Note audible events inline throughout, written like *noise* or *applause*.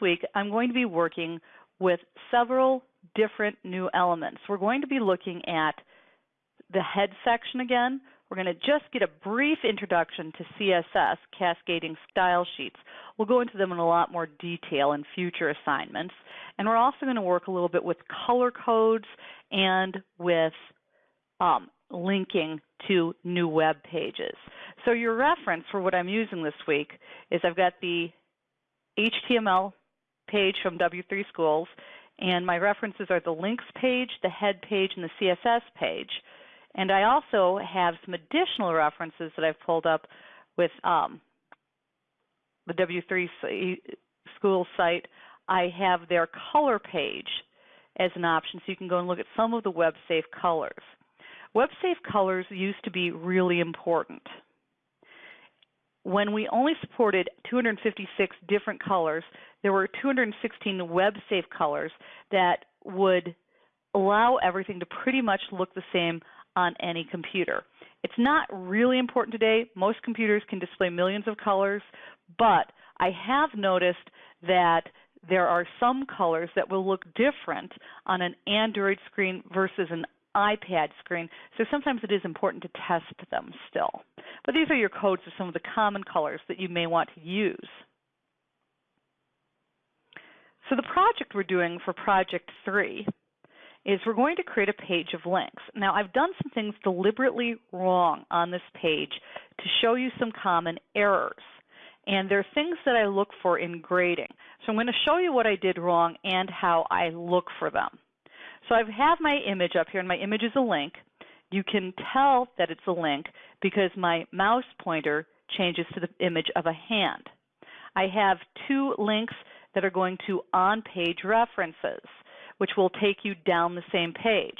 week, I'm going to be working with several different new elements. We're going to be looking at the head section again. We're going to just get a brief introduction to CSS, Cascading Style Sheets. We'll go into them in a lot more detail in future assignments. And we're also going to work a little bit with color codes and with um, linking to new web pages. So your reference for what I'm using this week is I've got the HTML page from W3 Schools, and my references are the links page, the head page, and the CSS page. And I also have some additional references that I've pulled up with um, the W3 School site. I have their color page as an option, so you can go and look at some of the web-safe colors. Web-safe colors used to be really important. When we only supported 256 different colors, there were 216 web-safe colors that would allow everything to pretty much look the same on any computer. It's not really important today. Most computers can display millions of colors, but I have noticed that there are some colors that will look different on an Android screen versus an iPad screen, so sometimes it is important to test them still. But these are your codes of some of the common colors that you may want to use. So the project we're doing for Project 3 is we're going to create a page of links. Now I've done some things deliberately wrong on this page to show you some common errors. And there are things that I look for in grading. So I'm going to show you what I did wrong and how I look for them. So I have my image up here, and my image is a link. You can tell that it's a link because my mouse pointer changes to the image of a hand. I have two links that are going to on-page references, which will take you down the same page.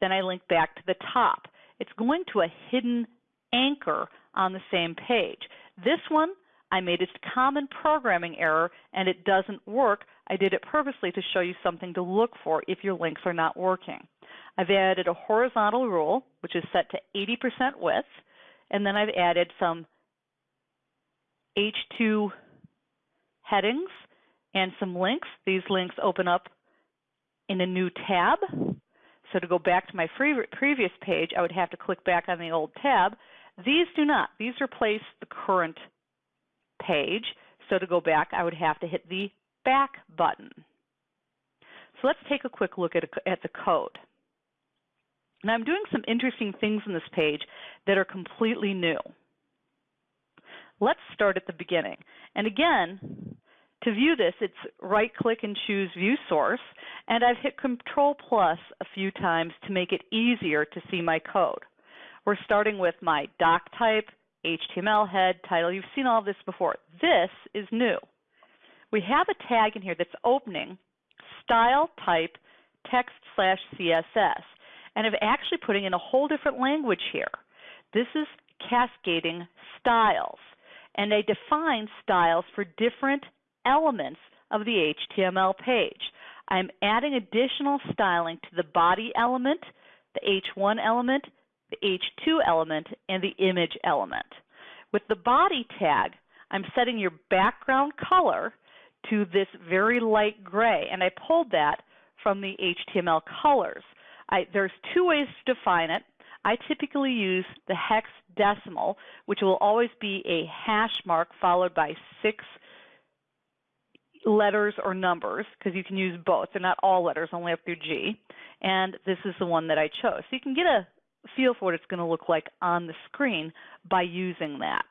Then I link back to the top. It's going to a hidden anchor on the same page. This one I made a common programming error and it doesn't work. I did it purposely to show you something to look for if your links are not working. I've added a horizontal rule, which is set to 80% width, and then I've added some H2 headings and some links. These links open up in a new tab. So to go back to my previous page, I would have to click back on the old tab. These do not. These replace the current page. So to go back, I would have to hit the back button. So let's take a quick look at, a, at the code. Now I'm doing some interesting things in this page that are completely new. Let's start at the beginning. And again, to view this, it's right click and choose View Source, and I've hit Control plus a few times to make it easier to see my code. We're starting with my doc type, HTML head, title. You've seen all this before. This is new. We have a tag in here that's opening style type text slash CSS. And I'm actually putting in a whole different language here. This is cascading styles. And I define styles for different elements of the HTML page. I'm adding additional styling to the body element, the H1 element, the H2 element, and the image element. With the body tag, I'm setting your background color to this very light gray, and I pulled that from the HTML colors. I, there's two ways to define it. I typically use the hex decimal, which will always be a hash mark followed by six letters or numbers, because you can use both. They're not all letters, only up through G. And this is the one that I chose. So you can get a feel for what it's going to look like on the screen by using that.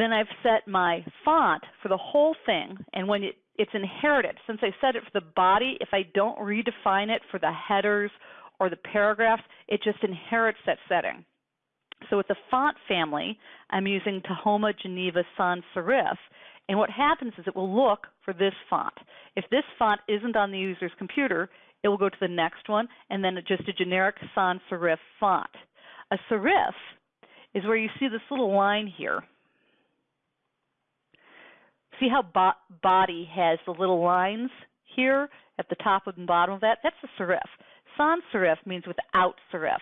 Then I've set my font for the whole thing, and when it, it's inherited, since I set it for the body, if I don't redefine it for the headers or the paragraphs, it just inherits that setting. So with the font family, I'm using Tahoma Geneva Sans Serif, and what happens is it will look for this font. If this font isn't on the user's computer, it will go to the next one, and then just a generic sans serif font. A serif is where you see this little line here. See how bo body has the little lines here at the top and bottom of that? That's a serif. Sans serif means without serif.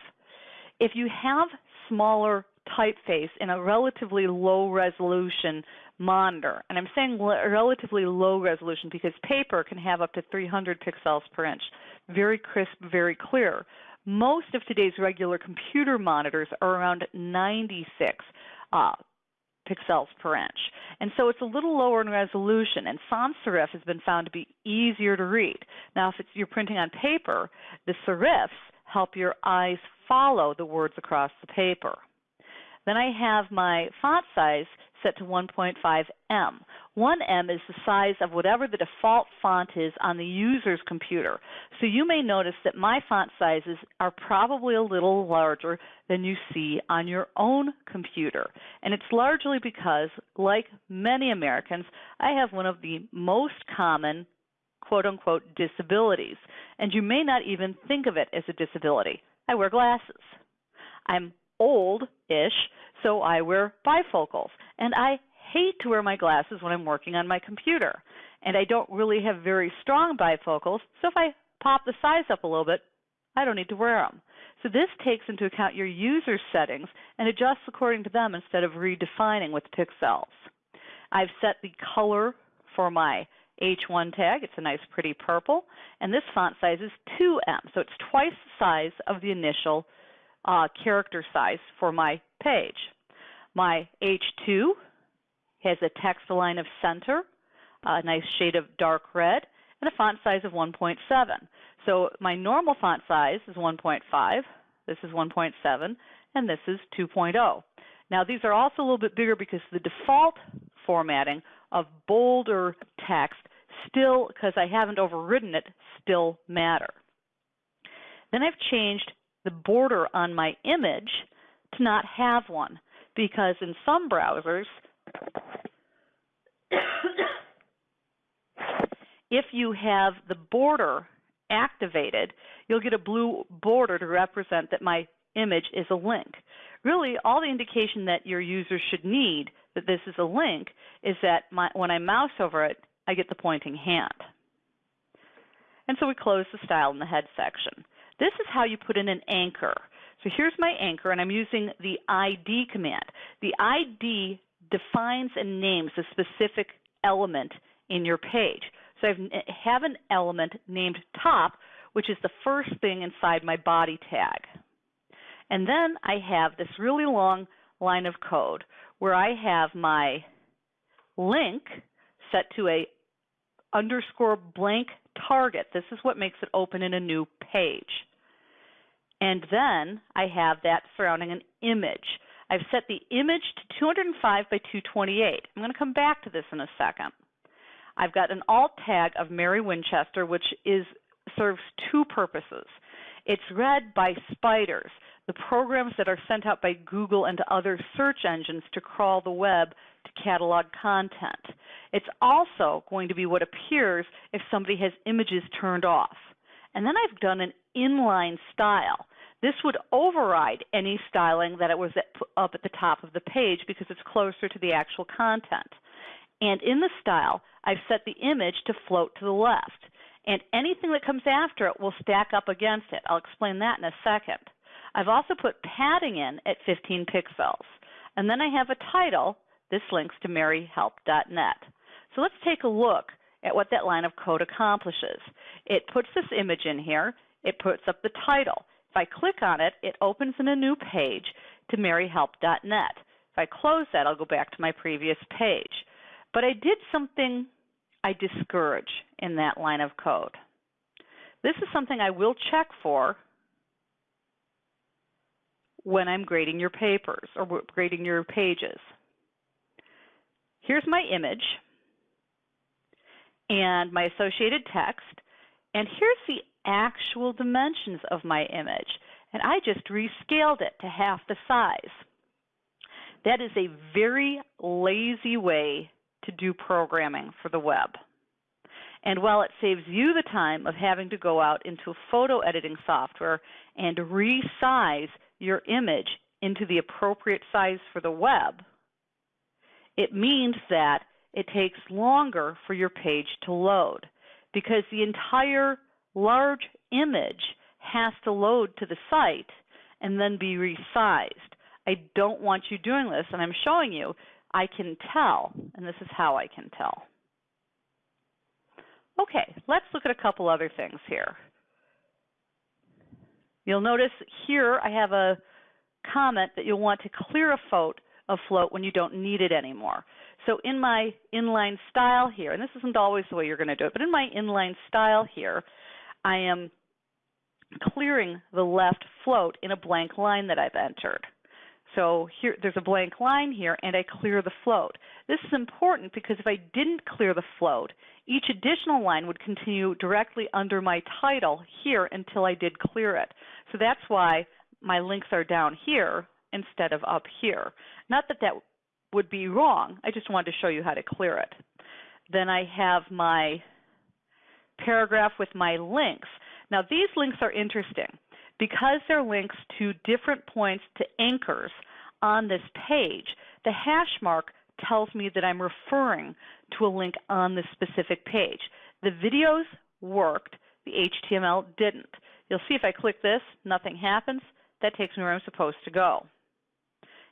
If you have smaller typeface in a relatively low resolution monitor. And I'm saying relatively low resolution because paper can have up to 300 pixels per inch. Very crisp, very clear. Most of today's regular computer monitors are around 96 uh, pixels per inch. And so it's a little lower in resolution, and sans serif has been found to be easier to read. Now, if you're printing on paper, the serifs help your eyes follow the words across the paper. Then I have my font size set to 1.5em. 1em is the size of whatever the default font is on the user's computer. So you may notice that my font sizes are probably a little larger than you see on your own computer. And it's largely because, like many Americans, I have one of the most common quote unquote disabilities. And you may not even think of it as a disability. I wear glasses. I'm old ish, so I wear bifocals. And I hate to wear my glasses when I'm working on my computer. And I don't really have very strong bifocals, so if I pop the size up a little bit, I don't need to wear them. So this takes into account your user settings and adjusts according to them instead of redefining with pixels. I've set the color for my H1 tag. It's a nice pretty purple. And this font size is 2em, so it's twice the size of the initial uh, character size for my page. My H2 has a text align of center, a nice shade of dark red, and a font size of 1.7. So my normal font size is 1.5, this is 1.7, and this is 2.0. Now these are also a little bit bigger because the default formatting of bolder text still, because I haven't overridden it, still matter. Then I've changed the border on my image to not have one because in some browsers, *coughs* if you have the border activated, you'll get a blue border to represent that my image is a link. Really, all the indication that your user should need that this is a link is that my, when I mouse over it, I get the pointing hand. And so we close the style in the head section. This is how you put in an anchor. So here's my anchor, and I'm using the ID command. The ID defines and names a specific element in your page. So I have an element named top, which is the first thing inside my body tag. And then I have this really long line of code where I have my link set to a underscore blank target. This is what makes it open in a new page. And then I have that surrounding an image. I've set the image to 205 by 228. I'm going to come back to this in a second. I've got an alt tag of Mary Winchester, which is serves two purposes. It's read by spiders, the programs that are sent out by Google and other search engines to crawl the web to catalog content. It's also going to be what appears if somebody has images turned off. And then I've done an inline style. This would override any styling that it was at, up at the top of the page because it's closer to the actual content. And in the style, I've set the image to float to the left. And anything that comes after it will stack up against it. I'll explain that in a second. I've also put padding in at 15 pixels. And then I have a title. This links to maryhelp.net. So let's take a look at what that line of code accomplishes. It puts this image in here. It puts up the title. If I click on it, it opens in a new page to maryhelp.net. If I close that, I'll go back to my previous page. But I did something I discourage in that line of code. This is something I will check for when I'm grading your papers or grading your pages. Here's my image and my associated text, and here's the actual dimensions of my image. And I just rescaled it to half the size. That is a very lazy way to do programming for the web. And while it saves you the time of having to go out into photo editing software and resize your image into the appropriate size for the web, it means that it takes longer for your page to load because the entire large image has to load to the site and then be resized. I don't want you doing this, and I'm showing you, I can tell, and this is how I can tell. Okay, let's look at a couple other things here. You'll notice here I have a comment that you'll want to clear a float, a float when you don't need it anymore. So in my inline style here, and this isn't always the way you're going to do it, but in my inline style here, I am clearing the left float in a blank line that I've entered. So here, there's a blank line here, and I clear the float. This is important because if I didn't clear the float, each additional line would continue directly under my title here until I did clear it. So that's why my links are down here instead of up here. Not that that would be wrong, I just wanted to show you how to clear it. Then I have my paragraph with my links. Now these links are interesting because they're links to different points to anchors on this page. The hash mark tells me that I'm referring to a link on this specific page. The videos worked, the HTML didn't. You'll see if I click this, nothing happens. That takes me where I'm supposed to go.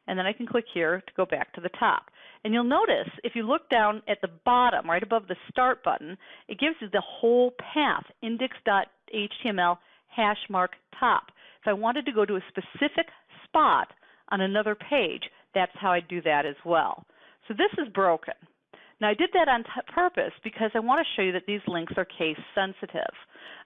And then I can click here to go back to the top. And you'll notice if you look down at the bottom, right above the Start button, it gives you the whole path, index.html hash mark top. If I wanted to go to a specific spot on another page, that's how I do that as well. So this is broken. Now I did that on purpose because I want to show you that these links are case sensitive.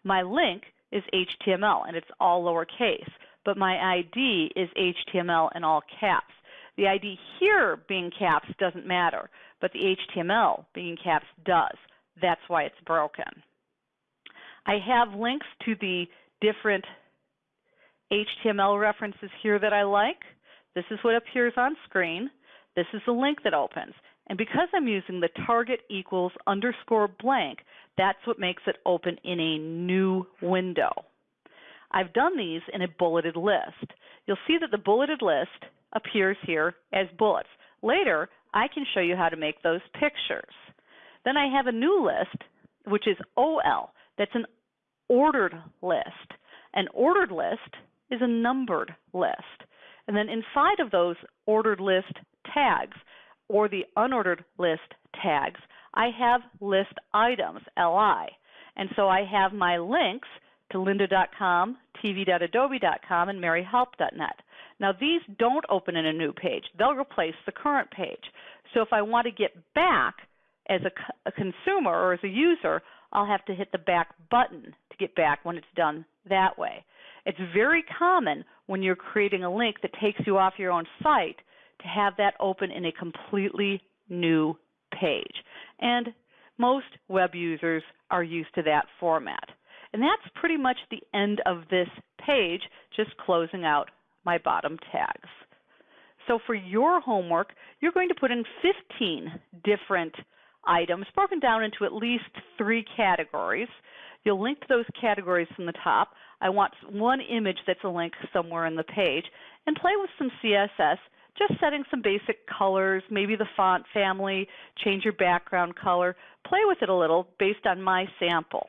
My link is HTML and it's all lowercase, but my ID is HTML in all caps. The ID here being caps doesn't matter, but the HTML being caps does. That's why it's broken. I have links to the different HTML references here that I like. This is what appears on screen. This is the link that opens. And because I'm using the target equals underscore blank, that's what makes it open in a new window. I've done these in a bulleted list. You'll see that the bulleted list appears here as bullets. Later, I can show you how to make those pictures. Then I have a new list, which is OL. That's an ordered list. An ordered list is a numbered list. And then inside of those ordered list tags or the unordered list tags, I have list items, LI. And so I have my links to lynda.com, tv.adobe.com, and maryhelp.net. Now these don't open in a new page. They'll replace the current page. So if I want to get back as a, a consumer or as a user, I'll have to hit the back button to get back when it's done that way. It's very common when you're creating a link that takes you off your own site to have that open in a completely new page. And most web users are used to that format. And that's pretty much the end of this page, just closing out my bottom tags. So for your homework, you're going to put in 15 different items broken down into at least three categories. You'll link to those categories from the top. I want one image that's a link somewhere in the page, and play with some CSS, just setting some basic colors, maybe the font family, change your background color. Play with it a little based on my sample.